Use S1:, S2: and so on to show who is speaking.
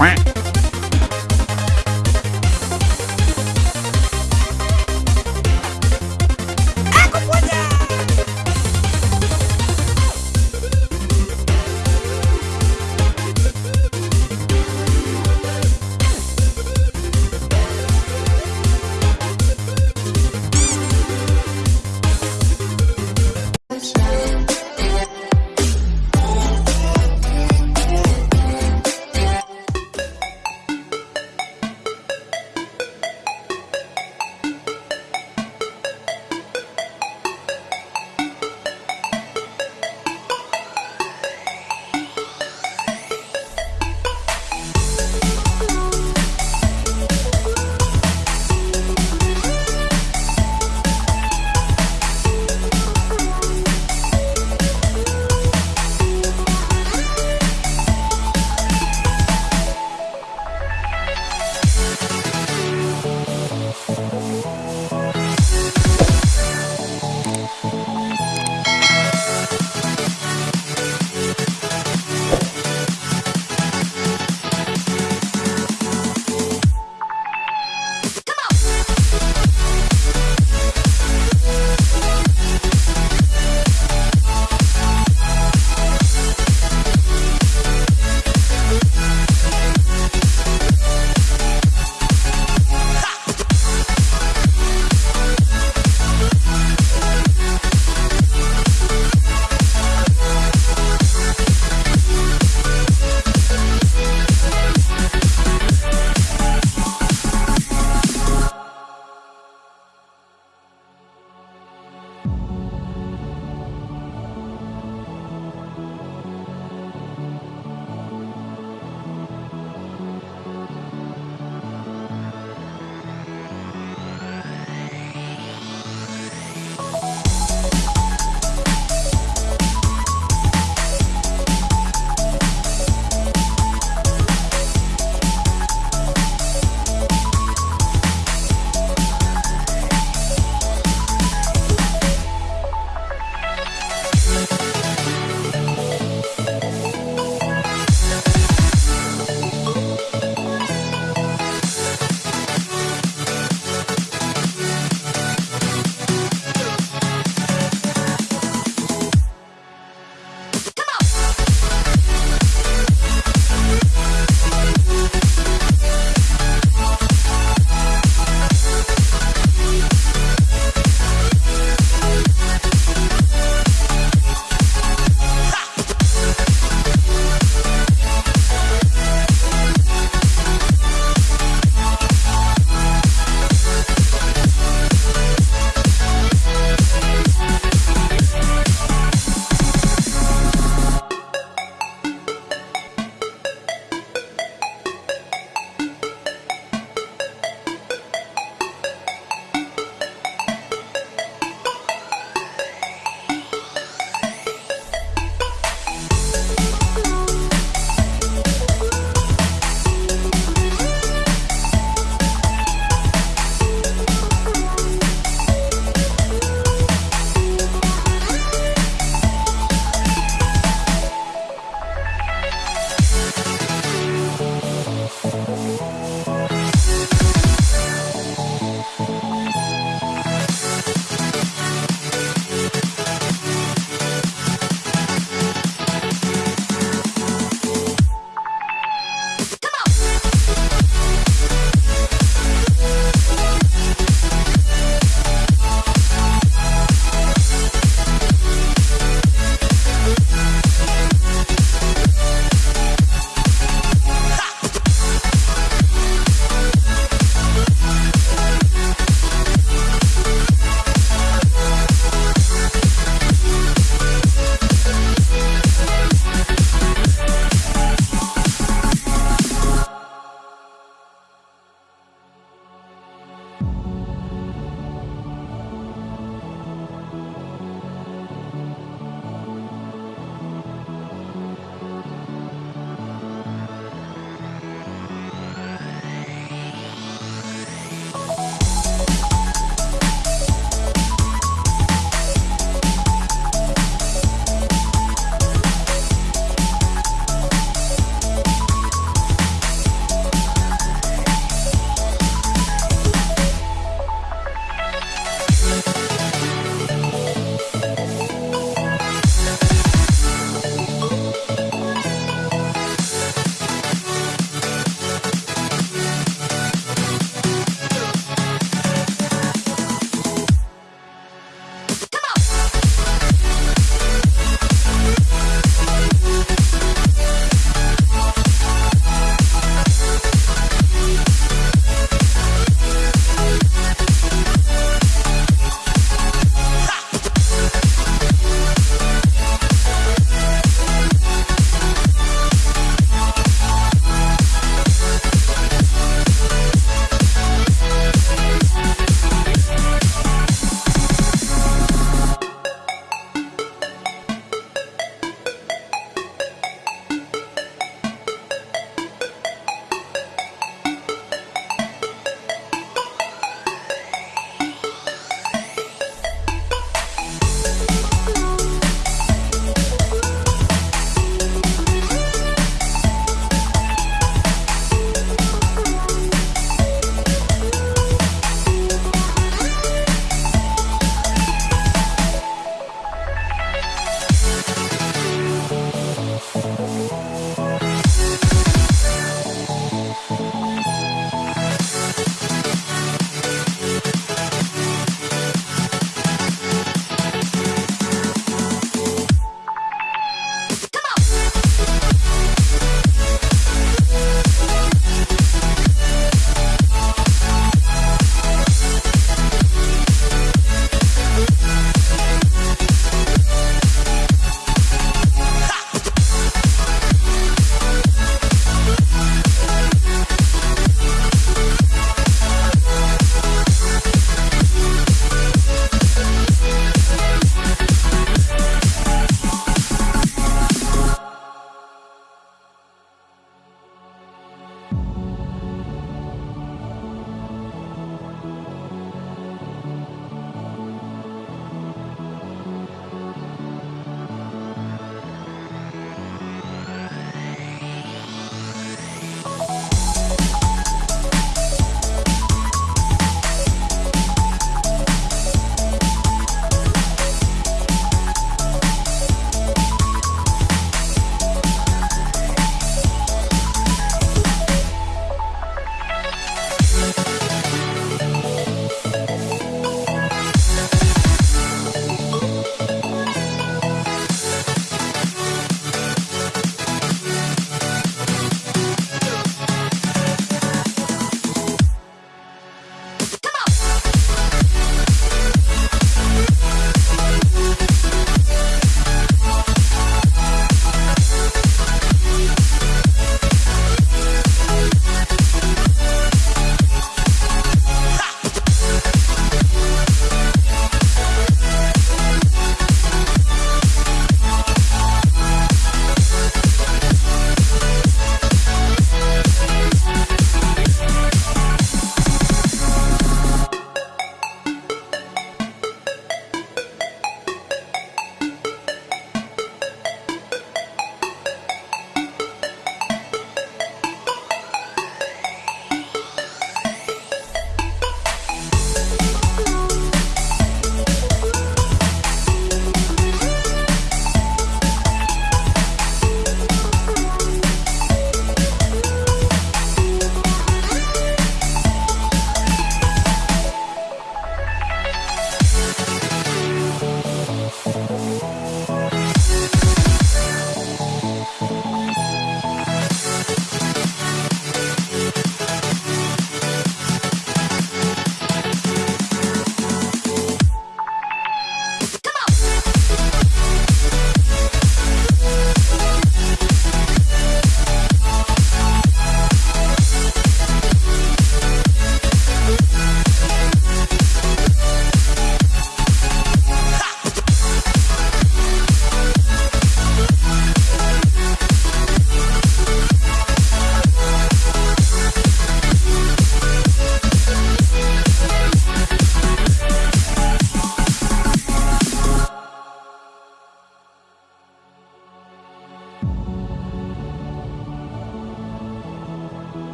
S1: Quack.